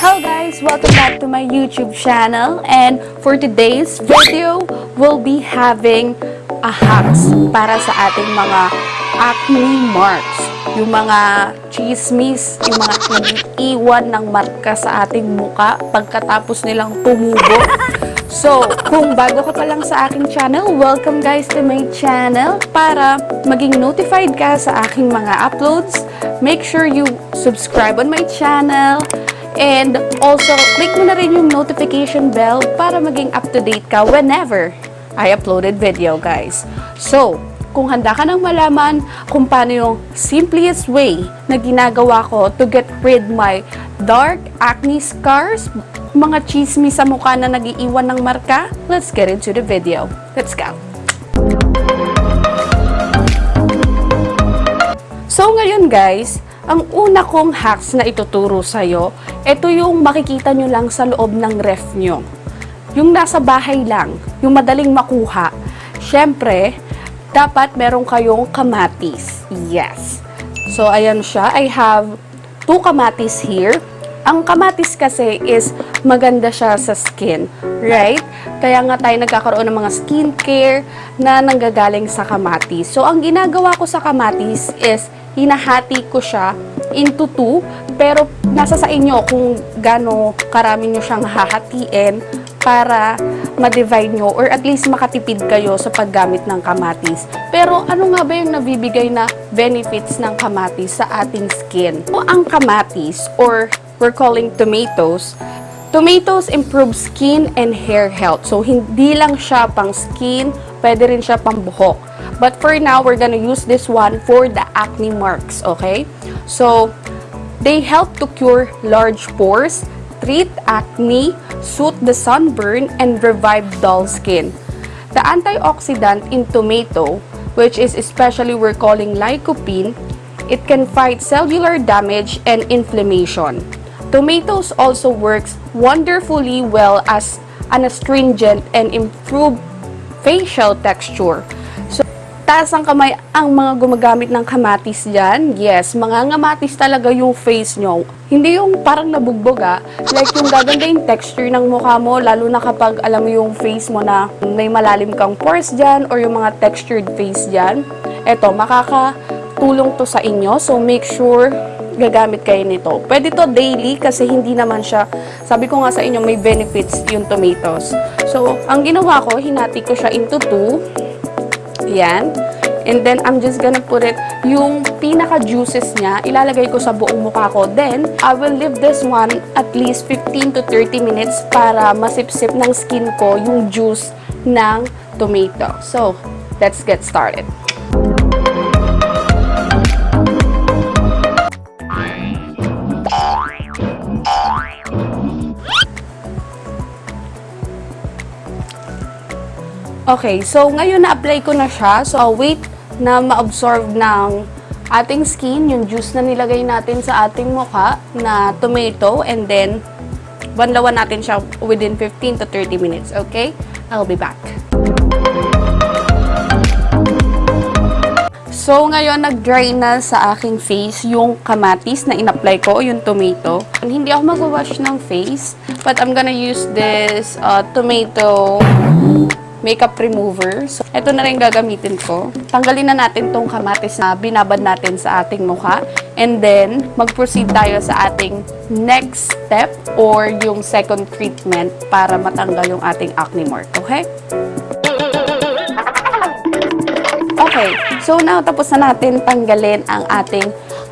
Hello guys! Welcome back to my YouTube channel and for today's video, we'll be having a hacks para sa ating mga acne marks. Yung mga chismis, yung mga nag-iwan ng marka sa ating muka pagkatapos nilang tumubo. So, kung bago ka pa lang sa aking channel, welcome guys to my channel. Para maging notified ka sa aking mga uploads, make sure you subscribe on my channel. And also, click mo na rin yung notification bell para maging up-to-date ka whenever I uploaded video, guys. So, kung handa ka nang malaman kung paano yung simplest way na ginagawa ko to get rid my dark acne scars, mga chismis sa mukha na nagiiwan ng marka, let's get into the video. Let's go! So ngayon guys, ang una kong hacks na ituturo sa'yo, ito yung makikita nyo lang sa loob ng ref nyo. Yung nasa bahay lang, yung madaling makuha. Siyempre, dapat meron kayong kamatis. Yes. So ayan siya, I have two kamatis here. Ang kamatis kasi is maganda siya sa skin, right? Kaya nga tayo nagkakaroon ng mga skincare na nanggagaling sa kamatis. So, ang ginagawa ko sa kamatis is hinahati ko siya into two, pero nasa sa inyo kung gaano karami nyo siyang hahatiin para ma-divide nyo or at least makatipid kayo sa paggamit ng kamatis. Pero ano nga ba yung nabibigay na benefits ng kamatis sa ating skin? O ang kamatis or we're calling tomatoes, tomatoes improve skin and hair health. So, hindi lang siya pang skin, pwede rin siya pang buhok. But for now, we're gonna use this one for the acne marks, okay? So, they help to cure large pores, treat acne, soothe the sunburn, and revive dull skin. The antioxidant in tomato, which is especially we're calling lycopene, it can fight cellular damage and inflammation. Tomatoes also works wonderfully well as an astringent and improve facial texture. So, taas ang kamay ang mga gumagamit ng kamatis dyan. Yes, mga ngamatis talaga yung face nyo. Hindi yung parang nabugbog ah. Like yung gaganda yung texture ng mukha mo, lalo na kapag alam mo yung face mo na may malalim kang pores dyan or yung mga textured face dyan. Eto, makakatulong to sa inyo. So, make sure gagamit kayo nito. Pwede to daily kasi hindi naman siya, sabi ko nga sa inyo, may benefits yung tomatoes. So, ang ginawa ko, hinati ko siya into two. Yan. And then, I'm just gonna put it, yung pinaka-juices niya, ilalagay ko sa buong mukha ko. Then, I will leave this one at least 15 to 30 minutes para masipsip ng skin ko yung juice ng tomato. So, let's get started. Okay, so ngayon na-apply ko na siya. So, wait na ma-absorb ng ating skin, yung juice na nilagay natin sa ating mukha na tomato. And then, banlawan natin siya within 15 to 30 minutes. Okay? I'll be back. So, ngayon, nag-dry na sa aking face yung kamatis na in-apply ko, yung tomato. Hindi ako mag-wash ng face, but I'm gonna use this uh, tomato makeup remover. So, ito na rin gagamitin ko. Tanggalin na natin tong kamatis na binabad natin sa ating mukha. And then, mag-proceed tayo sa ating next step or yung second treatment para matanggal yung ating acne mark. Okay? Okay, so now tapos na natin tanggalin ang ating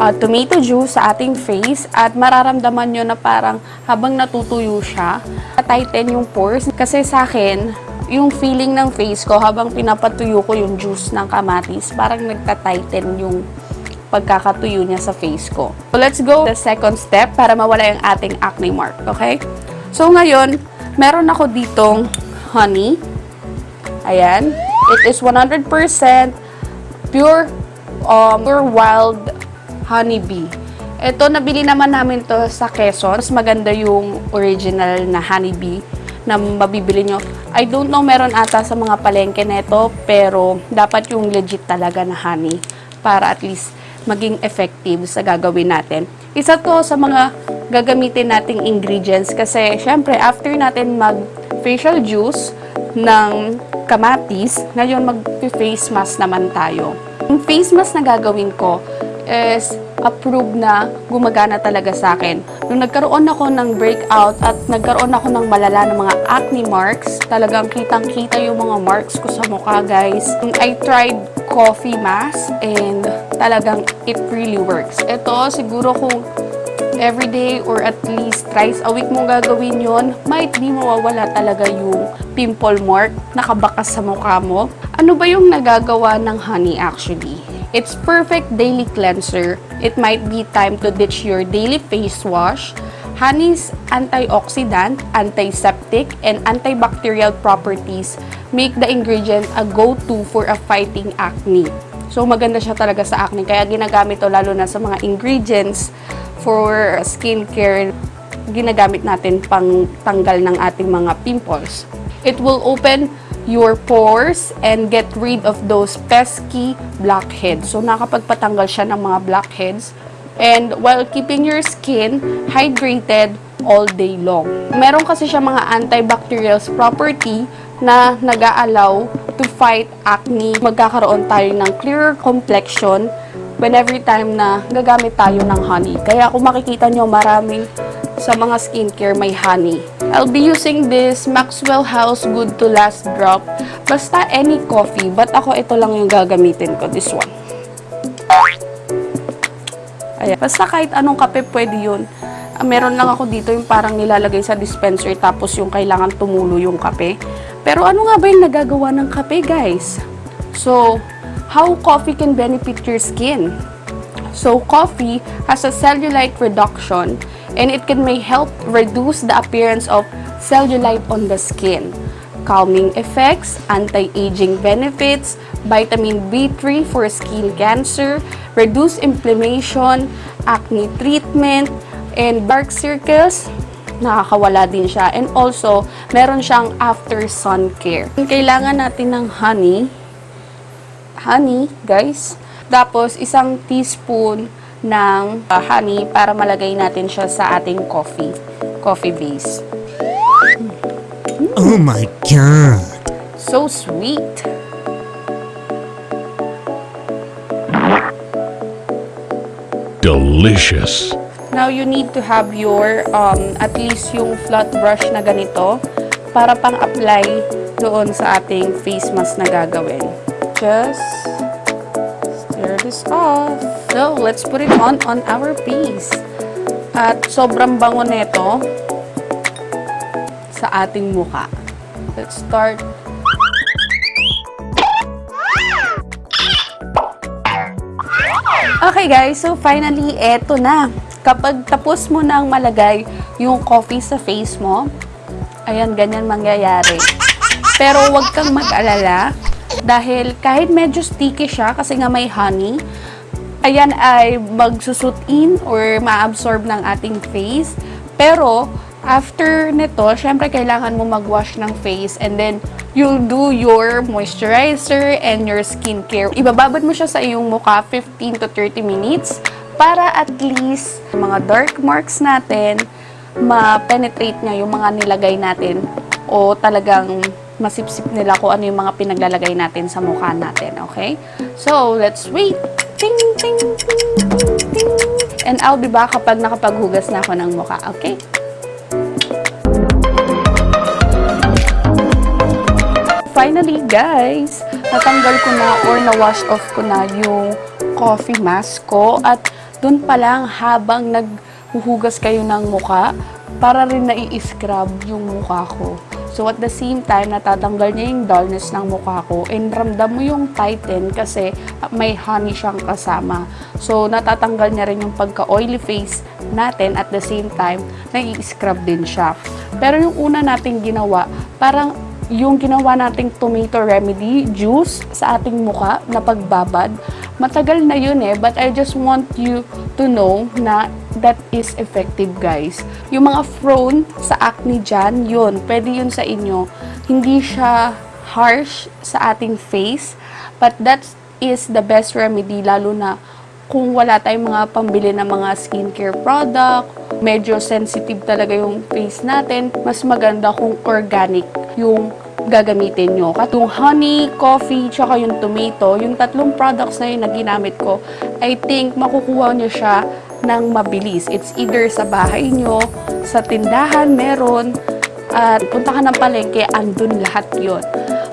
uh, tomato juice sa ating face at mararamdaman nyo na parang habang natutuyo siya, tighten yung pores. Kasi sa akin, yung feeling ng face ko habang pinapatuyo ko yung juice ng kamatis, parang nagta-tighten yung pagkakatuyo niya sa face ko. So let's go the second step para mawala yung ating acne mark, okay? So ngayon, meron ako ditong honey. Ayan. It is 100% pure, um, pure wild honeybee. Ito, nabili naman namin to sa Quezon. Mas maganda yung original na honeybee na mabibili nyo. I don't know, meron ata sa mga palengke neto, pero dapat yung legit talaga na honey para at least maging effective sa gagawin natin. Isa to sa mga gagamitin nating ingredients kasi syempre after natin mag facial juice ng kamatis, ngayon mag-face mask naman tayo. Yung face mask na gagawin ko is approved na gumagana talaga sa akin. Nung nagkaroon ako ng breakout at nagkaroon ako ng malala ng mga acne marks, talagang kitang-kita yung mga marks ko sa mukha, guys. I tried coffee mask and talagang it really works. Ito, siguro kung everyday or at least thrice a week mong gagawin yon, might di mawawala talaga yung pimple mark nakabakas sa mukha mo. Ano ba yung nagagawa ng honey actually? It's perfect daily cleanser. It might be time to ditch your daily face wash. Honey's antioxidant, antiseptic, and antibacterial properties make the ingredient a go-to for a fighting acne. So maganda siya talaga sa acne. Kaya ginagamit to lalo na sa mga ingredients for skincare ginagamit natin pang tanggal ng ating mga pimples. It will open your pores and get rid of those pesky blackheads. So nakapagpatanggal siya ng mga blackheads and while keeping your skin hydrated all day long. Meron kasi siya mga antibacterial property na nag-aalaw to fight acne. Magkakaroon tayo ng clearer complexion when every time na gagamit tayo ng honey. Kaya kung makikita nyo, maraming sa mga skincare may honey. I'll be using this Maxwell House Good to Last drop. Basta any coffee, but ako ito lang yung gagamitin ko, this one. Ayan. Basta kahit anong kape pwede yun. Ah, meron lang ako dito yung parang nilalagay sa dispenser tapos yung kailangan tumulo yung kape. Pero ano nga ba yung nagagawa ng kape, guys? So, how coffee can benefit your skin? So, coffee has a cellulite reduction and it can may help reduce the appearance of cellulite on the skin. Calming effects, anti-aging benefits, vitamin B3 for skin cancer, reduce inflammation, acne treatment, and dark circles, nakakawala din siya. And also, meron siyang after sun care. Kailangan natin ng honey. Honey, guys. Tapos, isang teaspoon ng uh, honey para malagay natin siya sa ating coffee. Coffee base. Oh my god. So sweet. Delicious. Now, you need to have your, um, at least yung flat brush na ganito para pang-apply doon sa ating face mask na gagawin. Just stir this off. So, let's put it on on our face. At sobrang bango nito sa ating muka. Let's start Okay guys, so finally, eto na. Kapag tapos mo nang malagay yung coffee sa face mo, ayan, ganyan mangyayari. Pero wag kang mag-alala dahil kahit medyo sticky siya kasi nga may honey, ayan ay magsusut in or ma-absorb ng ating face. Pero after nito, syempre kailangan mo mag-wash ng face and then you'll do your moisturizer and your skincare. Ibababad mo siya sa iyong mukha 15 to 30 minutes para at least mga dark marks natin ma-penetrate niya yung mga nilagay natin o talagang masipsip nila kung ano yung mga pinaglalagay natin sa mukha natin, okay? So, let's wait. Ting, ting, ting, ting. And I'll be back kapag nakapaghugas na ako ng mukha, okay? Finally, guys, natanggal ko na or na-wash off ko na yung coffee mask ko at doon pa lang habang naghuhugas kayo ng muka, para rin na-i-scrub yung mukha ko. So, at the same time, natatanggal niya yung dullness ng mukha ko and ramdam mo yung tighten kasi may honey siyang kasama. So, natatanggal niya rin yung pagka-oily face natin at the same time, nai-scrub din siya. Pero yung una nating ginawa, parang yung ginawa nating tomato remedy juice sa ating muka na pagbabad, matagal na yun eh, but I just want you to know na that is effective guys. Yung mga prone sa acne dyan, yun, pwede yun sa inyo. Hindi siya harsh sa ating face, but that is the best remedy lalo na kung wala tayong mga pambili ng mga skincare product, medyo sensitive talaga yung face natin, mas maganda kung organic yung gagamitin nyo. Katong honey, coffee, tsaka yung tomato, yung tatlong products na yun na ginamit ko, I think makukuha nyo siya ng mabilis. It's either sa bahay nyo, sa tindahan meron, at punta ka ng palengke, andun lahat yon.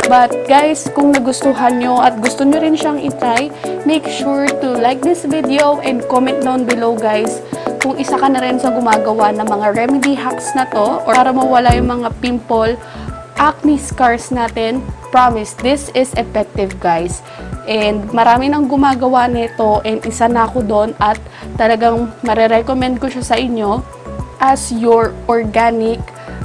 But guys, kung nagustuhan nyo at gusto nyo rin siyang itry, make sure to like this video and comment down below guys kung isa ka na rin sa gumagawa ng mga remedy hacks na to or para mawala yung mga pimple, acne scars natin. Promise, this is effective guys. And marami nang gumagawa nito and isa na ako doon at talagang marerecommend ko siya sa inyo as your organic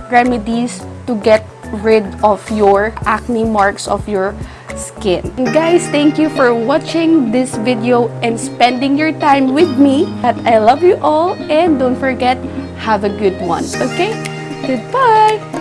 remedies to get rid of your acne marks of your skin. And guys, thank you for watching this video and spending your time with me. At I love you all and don't forget, have a good one. Okay? Goodbye!